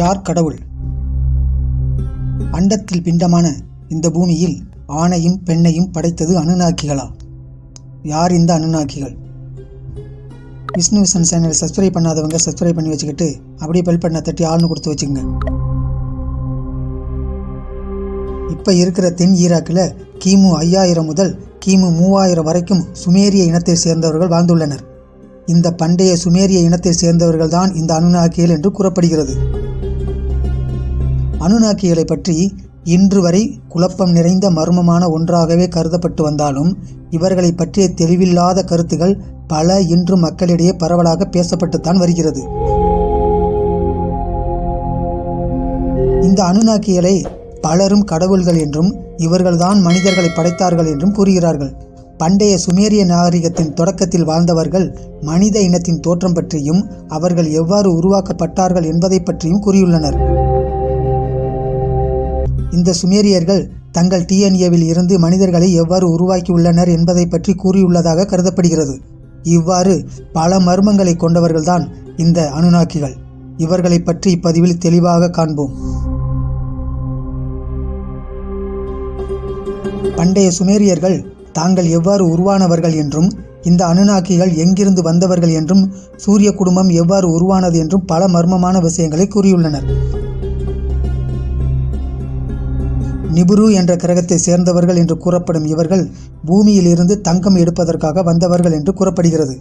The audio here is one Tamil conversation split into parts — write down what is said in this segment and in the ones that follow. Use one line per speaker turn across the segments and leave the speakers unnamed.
யார் கடவுள்? அண்டத்தில் பிண்டமான இந்த பூமியில் ஆணையும் பெண்ணையும் படைத்தது அனுநாக்கிகளா யார் இந்த அனுநாக்கிகள் விஷ்ணு விசன் சேனலை சப்ஸ்கிரைப் பண்ணாதவங்க சப்ஸ்கிரைப் பண்ணி வச்சுக்கிட்டு அப்படியே பெல் பண்ண தட்டி ஆள்னு கொடுத்து வச்சுக்கோங்க. இப்போ இருக்கிற தென் ஈராக்கில் கிமு ஐயாயிரம் முதல் கிமு மூவாயிரம் வரைக்கும் சுமேரிய இனத்தை சேர்ந்தவர்கள் வாழ்ந்துள்ளனர். இந்த பண்டைய சுமேரிய இனத்தை சேர்ந்தவர்கள் தான் இந்த அனுநாக்கியல் என்று கூறப்படுகிறது. அனுநாக்கிகளை பற்றி இன்று வரை குழப்பம் நிறைந்த மர்மமான ஒன்றாகவே கருதப்பட்டு வந்தாலும் இவர்களை பற்றிய தெளிவில்லாத கருத்துகள் பல இன்று மக்களிடையே பரவலாக பேசப்பட்டுத்தான் வருகிறது. இந்த அனுநாக்கிகளை பலரும் கடவுள்கள் என்றும் இவர்கள்தான் மனிதர்களை படைத்தார்கள் என்றும் கூறுகிறார்கள். பண்டைய சுமேரிய நாகரிகத்தின் தொடக்கத்தில் வாழ்ந்தவர்கள் மனித இனத்தின் தோற்றம் பற்றியும் அவர்கள் எவ்வாறு உருவாக்கப்பட்டார்கள் என்பதை பற்றியும் கூறியுள்ளனர். இந்த சுமேரியர்கள் தங்கள் டிஎன்ஏவில் இருந்து மனிதர்களை எவ்வாறு உருவாக்கியுள்ளனர் என்பதை பற்றி கூறியுள்ளதாக கருதப்படுகிறது. இவ்வாறு பல மர்மங்களை கொண்டவர்கள்தான் இந்த அனுநாக்கிகள் இவர்களை பற்றி இப்பதிவில் தெளிவாக காண்போம். பண்டைய சுமேரியர்கள் தாங்கள் எவ்வாறு உருவானவர்கள் என்றும் இந்த அனுநாக்கிகள் எங்கிருந்து வந்தவர்கள் என்றும் சூரிய குடும்பம் எவ்வாறு உருவானது என்றும் பல மர்மமான விஷயங்களை கூறியுள்ளனர். நிபுரு என்ற கிரகத்தை சேர்ந்தவர்கள் என்று கூறப்படும் இவர்கள் பூமியிலிருந்து தங்கம் எடுப்பதற்காக வந்தவர்கள் என்று கூறப்படுகிறது.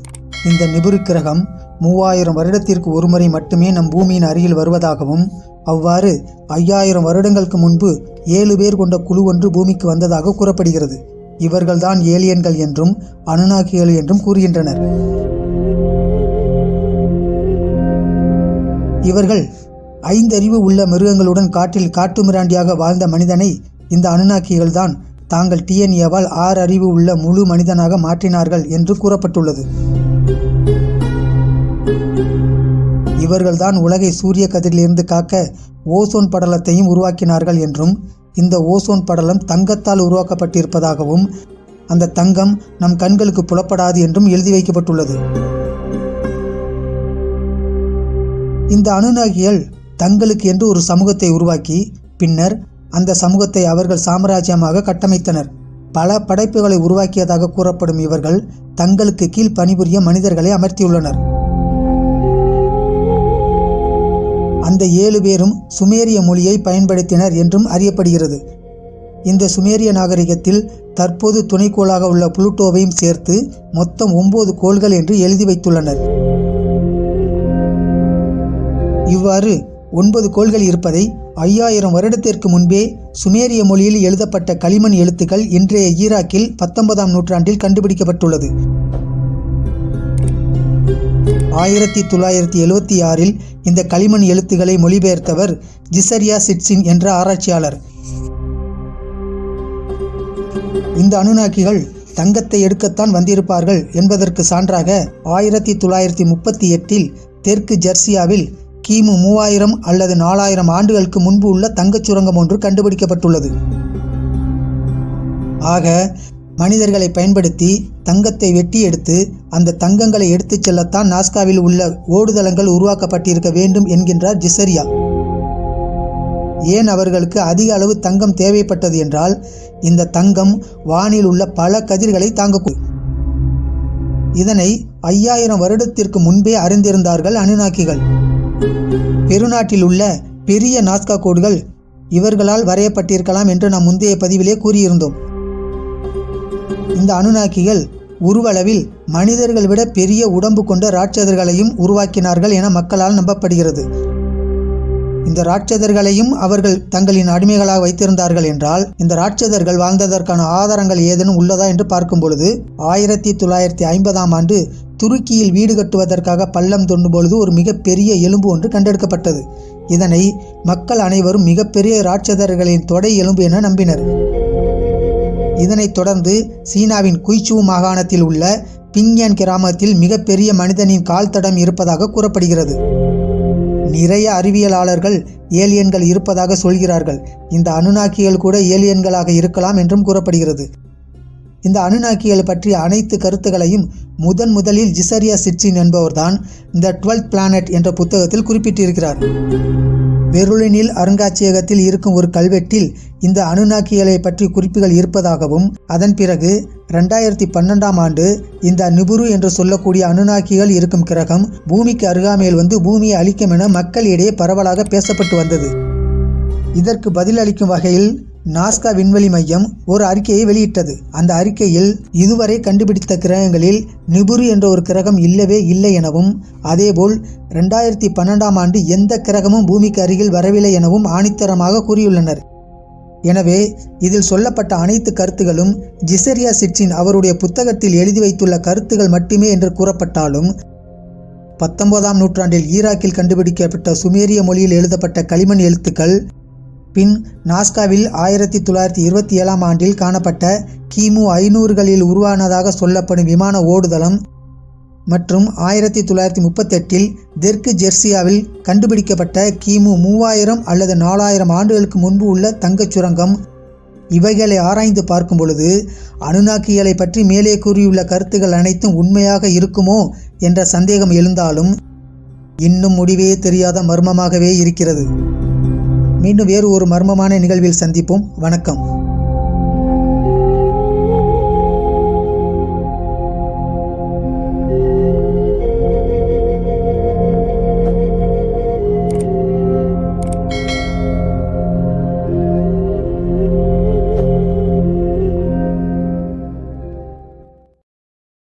இந்த நிபுரு கிரகம் மூவாயிரம் வருடத்திற்கு ஒருமுறை மட்டுமே நம் பூமியின் அருகில் வருவதாகவும் அவ்வாறு ஐயாயிரம் வருடங்களுக்கு முன்பு ஏழு பேர் கொண்ட குழு ஒன்று பூமிக்கு வந்ததாக கூறப்படுகிறது. இவர்கள்தான் ஏலியன்கள் என்றும் அனுநாக்கிகள் என்றும் கூறுகின்றனர். இவர்கள் ஐந்தறிவு உள்ள மிருகங்களுடன் காட்டில் காட்டுமிராண்டியாக வாழ்ந்த மனிதனை இந்த அனுநாக்கிகள் தான் தாங்கள் டிஎன்ஏவால் ஆறு அறிவு உள்ள முழு மனிதனாக மாற்றினார்கள் என்று கூறப்பட்டுள்ளது. இவர்கள்தான் உலகை சூரிய கதிரிலிருந்து காக்க ஓசோன் படலத்தையும் உருவாக்கினார்கள் என்றும் இந்த ஓசோன் படலம் தங்கத்தால் உருவாக்கப்பட்டிருப்பதாகவும் அந்த தங்கம் நம் கண்களுக்கு புலப்படாது என்றும் எழுதி வைக்கப்பட்டுள்ளது. இந்த அணுநாகிகள் தங்களுக்கு என்று ஒரு சமூகத்தை உருவாக்கி பின்னர் அந்த சமூகத்தை அவர்கள் சாம்ராஜ்யமாக கட்டமைத்தனர். பல படைப்புகளை உருவாக்கியதாக கூறப்படும் இவர்கள் தங்களுக்கு கீழ் பணிபுரிய மனிதர்களை அமர்த்தியுள்ளனர். அந்த ஏழு பேரும் சுமேரிய மொழியை பயன்படுத்தினர் என்றும் அறியப்படுகிறது. இந்த சுமேரிய நாகரிகத்தில் தற்போது துணைக்கோளாக உள்ள புளூட்டோவையும் சேர்த்து மொத்தம் ஒன்பது கோள்கள் என்று எழுதி வைத்துள்ளனர். இவ்வாறு ஒன்பது கோள்கள் இருப்பதை ஐயாயிரம் வருடத்திற்கு முன்பே சுமேரிய மொழியில் எழுதப்பட்ட களிமண் எழுத்துக்கள் இன்றைய ஈராக்கில் பத்தொன்பதாம் நூற்றாண்டில் கண்டுபிடிக்கப்பட்டுள்ளது. ஆயிரத்தி தொள்ளாயிரத்தி எழுவத்தி ஆறில் இந்த களிமண் எழுத்துக்களை மொழிபெயர்த்தவர் ஜிசரியா சிட்சின் என்ற ஆராய்ச்சியாளர். இந்த அனுநாக்கிகள் தங்கத்தை எடுக்கத்தான் வந்திருப்பார்கள் என்பதற்கு சான்றாக ஆயிரத்தி தொள்ளாயிரத்தி முப்பத்தி எட்டில் தெற்கு ஜெர்சியாவில் கிமு மூவாயிரம் அல்லது நாலாயிரம் ஆண்டுகளுக்கு முன்பு உள்ள தங்கச் சுரங்கம் ஒன்று கண்டுபிடிக்கப்பட்டுள்ளது. ஆக மனிதர்களை பயன்படுத்தி தங்கத்தை வெட்டி எடுத்து அந்த தங்கங்களை எடுத்துச் செல்லத்தான் நாஸ்காவில் உள்ள ஓடுதளங்கள் உருவாக்கப்பட்டிருக்க வேண்டும் என்கின்றார் ஜிசரியா. ஏன் அவர்களுக்கு அதிக அளவு தங்கம் தேவைப்பட்டது என்றால் இந்த தங்கம் வானில் உள்ள பல கதிர்களை தாங்கக்கூடும். இதனை ஐயாயிரம் வருடத்திற்கு முன்பே அறிந்திருந்தார்கள் அனுநாக்கிகள் பெருநாட்டில் உள்ள பெரிய நாஸ்கா கோடுகள் இவர்களால் வரையப்பட்டிருக்கலாம் என்று நாம் முந்தைய பதிவிலே கூறியிருந்தோம். இந்த அனுநாக்கிகள் உருவளவில் மனிதர்கள் விட பெரிய உடம்பு கொண்ட ராட்சதர்களையும் உருவாக்கினார்கள் என மக்களால் நம்பப்படுகிறது. இந்த ராட்சதர்களையும் அவர்கள் தங்களின் அடிமைகளாக வைத்திருந்தார்கள் என்றால் இந்த ராட்சதர்கள் வாழ்ந்ததற்கான ஆதாரங்கள் ஏதேனும் உள்ளதா என்று பார்க்கும் பொழுது ஆயிரத்தி தொள்ளாயிரத்தி ஐம்பதாம் ஆண்டு துருக்கியில் வீடு கட்டுவதற்காக பள்ளம் தோண்டும் பொழுது ஒரு மிகப்பெரிய எலும்பு ஒன்று கண்டெடுக்கப்பட்டது. இதனை மக்கள் அனைவரும் மிகப்பெரிய ராட்சதர்களின் தொடை எலும்பு என நம்பினர். இதனைத் தொடர்ந்து சீனாவின் குய்சூ மாகாணத்தில் உள்ள பிங்யான் கிராமத்தில் மிகப்பெரிய மனிதனின் கால் தடம் இருப்பதாக கூறப்படுகிறது. நிறைய அறிவியலாளர்கள் ஏலியன்கள் இருப்பதாக சொல்கிறார்கள். இந்த அனுநாக்கிகள் கூட ஏலியன்களாக இருக்கலாம் என்றும் கூறப்படுகிறது. இந்த அணுநாக்கிகள் பற்றிய அனைத்து கருத்துக்களையும் முதன் முதலில் ஜிசரியா சிட்சின் என்பவர்தான் இந்த டுவெல்த் பிளானட் என்ற புத்தகத்தில் குறிப்பிட்டிருக்கிறார். வெருளினில் அருங்காட்சியகத்தில் இருக்கும் ஒரு கல்வெட்டில் இந்த அணுநாக்கியலை பற்றி குறிப்புகள் இருப்பதாகவும் அதன் பிறகு ரெண்டாயிரத்தி பன்னெண்டாம் ஆண்டு இந்த நிபுரு என்று சொல்லக்கூடிய அணுநாக்கிகள் இருக்கும் கிரகம் பூமிக்கு அருகாமையில் வந்து பூமியை அழிக்கும் என மக்களிடையே பரவலாக பேசப்பட்டு வந்தது. இதற்கு பதிலளிக்கும் வகையில் நாஸ்கா விண்வெளி மையம் ஒரு அறிக்கையை வெளியிட்டது. அந்த அறிக்கையில் இதுவரை கண்டுபிடித்த கிரகங்களில் நிபுரு என்ற ஒரு கிரகம் இல்லவே இல்லை எனவும் அதேபோல் ரெண்டாயிரத்தி பன்னெண்டாம் ஆண்டு எந்த கிரகமும் பூமிக்கு அருகில் வரவில்லை எனவும் ஆணித்தரமாக கூறியுள்ளனர். எனவே இதில் சொல்லப்பட்ட அனைத்து கருத்துகளும் ஜிசரியா சிட்சின் அவருடைய புத்தகத்தில் எழுதி வைத்துள்ள கருத்துகள் மட்டுமே என்று கூறப்பட்டாலும் பத்தொன்பதாம் நூற்றாண்டில் ஈராக்கில் கண்டுபிடிக்கப்பட்ட சுமேரிய மொழியில் எழுதப்பட்ட களிமண் எழுத்துக்கள் பின் நாஸ்காவில் ஆயிரத்தி தொள்ளாயிரத்தி இருபத்தி ஏழாம் ஆண்டில் காணப்பட்ட கிமு ஐநூறுகளில் உருவானதாக சொல்லப்படும் விமான ஓடுதளம் மற்றும் ஆயிரத்தி தொள்ளாயிரத்தி முப்பத்தெட்டில் தெற்கு ஜெர்சியாவில் கண்டுபிடிக்கப்பட்ட கிமு மூவாயிரம் அல்லது நாலாயிரம் ஆண்டுகளுக்கு முன்பு உள்ள தங்கச் சுரங்கம். இவைகளை ஆராய்ந்து பார்க்கும் பொழுது அனுநாக்கிகளை பற்றி மேலே கூறியுள்ள கருத்துகள் அனைத்தும் உண்மையாக இருக்குமோ என்ற சந்தேகம் எழுந்தாலும் இன்னும் முடிவே தெரியாத மர்மமாகவே இருக்கிறது. மீண்டும் வேறு ஒரு மர்மமான நிகழ்வில் சந்திப்போம். வணக்கம்.